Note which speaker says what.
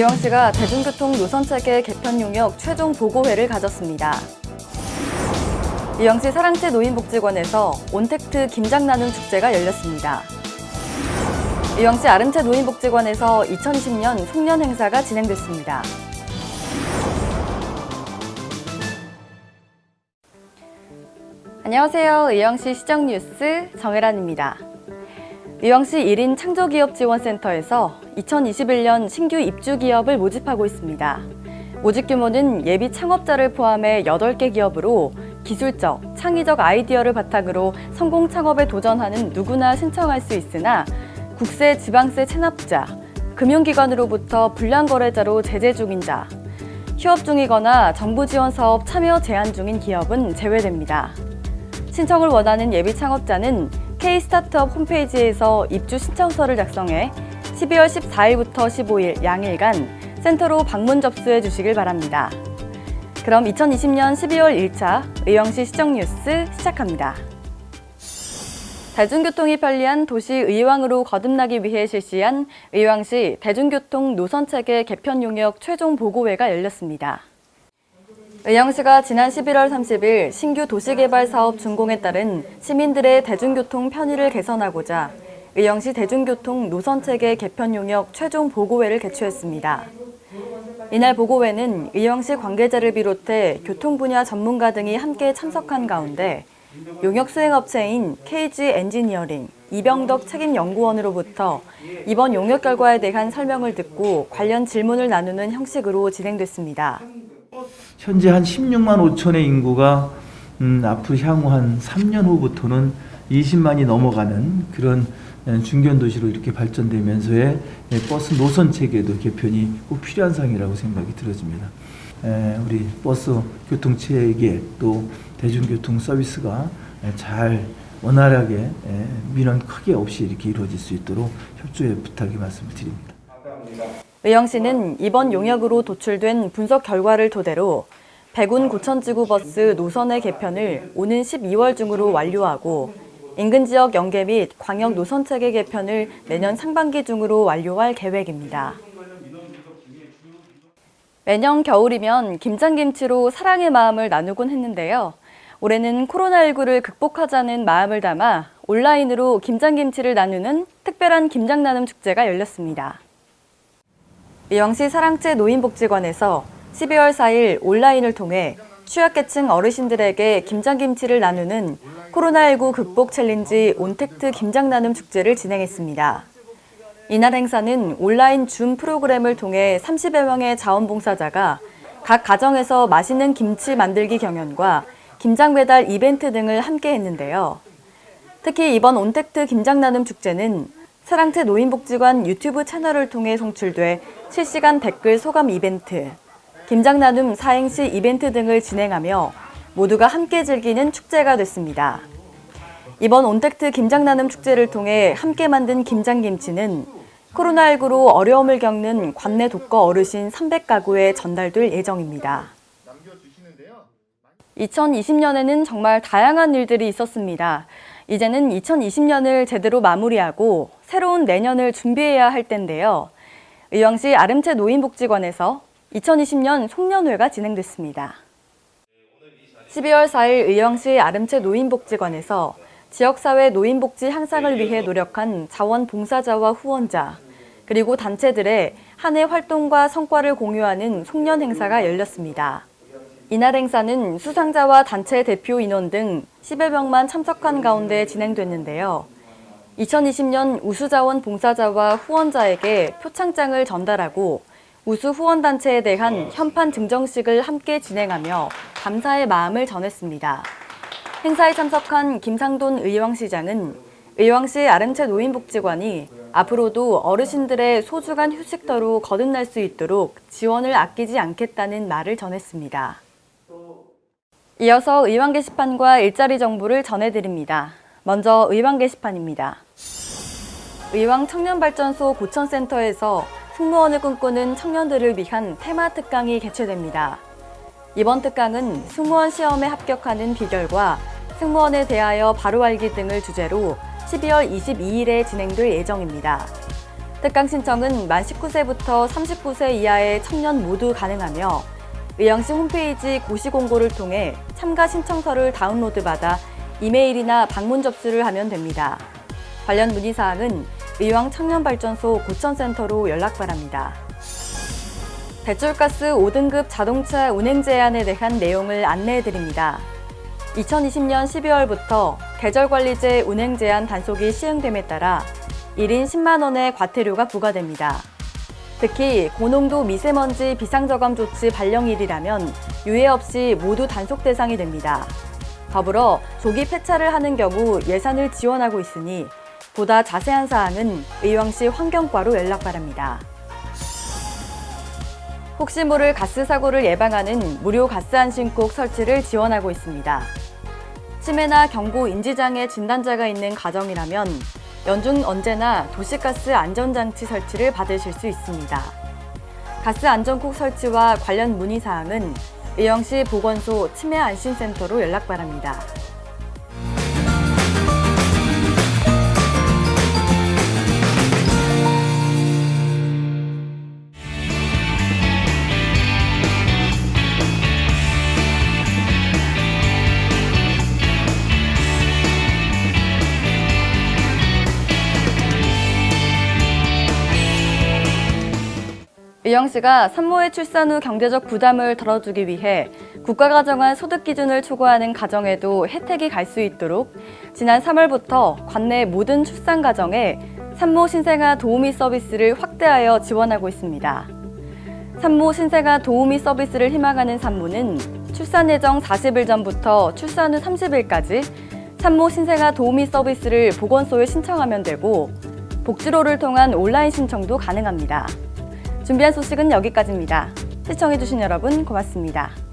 Speaker 1: 의왕시가 대중교통 노선체계 개편 용역 최종 보고회를 가졌습니다. 의왕시 사랑채 노인복지관에서 온택트 김장 나눔 축제가 열렸습니다. 의왕시 아름채 노인복지관에서 2020년 송년 행사가 진행됐습니다. 안녕하세요. 의왕시 시정뉴스 정혜란입니다. 의왕시 1인 창조기업지원센터에서 2021년 신규 입주 기업을 모집하고 있습니다. 모집 규모는 예비 창업자를 포함해 8개 기업으로 기술적, 창의적 아이디어를 바탕으로 성공 창업에 도전하는 누구나 신청할 수 있으나 국세, 지방세 체납자, 금융기관으로부터 불량거래자로 제재 중인 자, 휴업 중이거나 정부 지원 사업 참여 제한 중인 기업은 제외됩니다. 신청을 원하는 예비 창업자는 K-스타트업 홈페이지에서 입주 신청서를 작성해 12월 14일부터 15일 양일간 센터로 방문 접수해 주시길 바랍니다. 그럼 2020년 12월 1차 의왕시 시정뉴스 시작합니다. 대중교통이 편리한 도시 의왕으로 거듭나기 위해 실시한 의왕시 대중교통 노선체계 개편 용역 최종 보고회가 열렸습니다. 의왕시가 지난 11월 30일 신규 도시개발 사업 준공에 따른 시민들의 대중교통 편의를 개선하고자 의왕시 대중교통 노선체계 개편 용역 최종 보고회를 개최했습니다. 이날 보고회는 의왕시 관계자를 비롯해 교통 분야 전문가 등이 함께 참석한 가운데 용역 수행업체인 KG 엔지니어링 이병덕 책임연구원으로부터 이번 용역 결과에 대한 설명을 듣고 관련 질문을 나누는 형식으로 진행됐습니다.
Speaker 2: 현재 한 16만 5천의 인구가 음, 앞으로 향후 한 3년 후부터는 20만이 넘어가는 그런 중견 도시로 이렇게 발전되면서의 버스 노선 체계도 개편이 꼭 필요한 상이라고 생각이 들어집니다. 에, 우리 버스 교통 체계 또 대중교통 서비스가 잘 원활하게 에, 민원 크게 없이 이렇게 이루어질 수 있도록 협조의 부탁의 말씀을 드립니다.
Speaker 1: 의왕시는 이번 용역으로 도출된 분석 결과를 토대로 백운 고천지구 버스 노선의 개편을 오는 12월 중으로 완료하고 인근 지역 연계 및 광역 노선 체계 개편을 내년 상반기 중으로 완료할 계획입니다. 매년 겨울이면 김장김치로 사랑의 마음을 나누곤 했는데요. 올해는 코로나19를 극복하자는 마음을 담아 온라인으로 김장김치를 나누는 특별한 김장 나눔 축제가 열렸습니다. 의왕시 사랑채 노인복지관에서 12월 4일 온라인을 통해 취약계층 어르신들에게 김장김치를 나누는 코로나19 극복 challenge ontact 김장 나눔 축제를 진행했습니다. 이날 행사는 온라인 줌 프로그램을 통해 30여 명의 자원봉사자가 각 가정에서 맛있는 김치 만들기 경연과 김장 배달 이벤트 등을 함께 했는데요. 특히 이번 온택트 김장 나눔 축제는 사랑채 노인복지관 유튜브 채널을 통해 송출돼 실시간 댓글 소감 이벤트, 김장 나눔 사행시 이벤트 등을 진행하며 모두가 함께 즐기는 축제가 됐습니다. 이번 온택트 김장 나눔 축제를 통해 함께 만든 김장김치는 코로나19로 어려움을 겪는 관내 독거 어르신 300가구에 전달될 예정입니다. 2020년에는 정말 다양한 일들이 있었습니다. 이제는 2020년을 제대로 마무리하고 새로운 내년을 준비해야 할 텐데요. 의왕시 아름채 노인복지관에서 2020년 송년회가 진행됐습니다. 12월 4일 의왕시 아름채 노인복지관에서 지역사회 노인복지 향상을 위해 노력한 자원봉사자와 후원자, 그리고 단체들의 한 해 활동과 성과를 공유하는 송년 행사가 열렸습니다. 이날 행사는 수상자와 단체 대표 인원 등 10여 명만 참석한 가운데 진행됐는데요. 2020년 우수자원 봉사자와 후원자에게 표창장을 전달하고 우수 후원단체에 대한 현판 증정식을 함께 진행하며 감사의 마음을 전했습니다. 행사에 참석한 김상돈 의왕시장은 의왕시 아름채 노인복지관이 앞으로도 어르신들의 소중한 휴식터로 거듭날 수 있도록 지원을 아끼지 않겠다는 말을 전했습니다. 이어서 의왕 게시판과 일자리 정보를 전해드립니다. 먼저 의왕 게시판입니다. 의왕 청년발전소 고천센터에서 승무원을 꿈꾸는 청년들을 위한 테마 특강이 개최됩니다. 이번 특강은 승무원 시험에 합격하는 비결과 승무원에 대하여 바로 알기 등을 주제로 12월 22일에 진행될 예정입니다. 특강 신청은 만 19세부터 39세 이하의 청년 모두 가능하며 의왕시 홈페이지 고시 공고를 통해 참가 신청서를 다운로드 받아 이메일이나 방문 접수를 하면 됩니다. 관련 문의 사항은 의왕 청년발전소 고천센터로 연락 바랍니다. 배출가스 5등급 자동차 운행 제한에 대한 내용을 안내해 드립니다. 2020년 12월부터 계절관리제 운행 제한 단속이 시행됨에 따라 1인 10만 원의 과태료가 부과됩니다. 특히 고농도 미세먼지 비상저감 조치 발령일이라면 유예 없이 모두 단속 대상이 됩니다. 더불어 조기 폐차를 하는 경우 예산을 지원하고 있으니 보다 자세한 사항은 의왕시 환경과로 연락 바랍니다. 혹시 모를 가스 사고를 예방하는 무료 가스 안심국 설치를 지원하고 있습니다. 치매나 경고 인지장애 진단자가 있는 가정이라면 연중 언제나 도시가스 안전장치 설치를 받으실 수 있습니다. 가스 안전국 설치와 관련 문의 사항은 의왕시 보건소 치매 안심센터로 연락 바랍니다. 의왕시가 산모의 출산 후 경제적 부담을 덜어주기 위해 국가가 정한 소득 기준을 초과하는 가정에도 혜택이 갈 수 있도록 지난 3월부터 관내 모든 출산 가정에 산모 신생아 도우미 서비스를 확대하여 지원하고 있습니다. 산모 신생아 도우미 서비스를 희망하는 산모는 출산 예정 40일 전부터 출산 후 30일까지 산모 신생아 도우미 서비스를 보건소에 신청하면 되고 복지로를 통한 온라인 신청도 가능합니다. 준비한 소식은 여기까지입니다. 시청해주신 여러분 고맙습니다.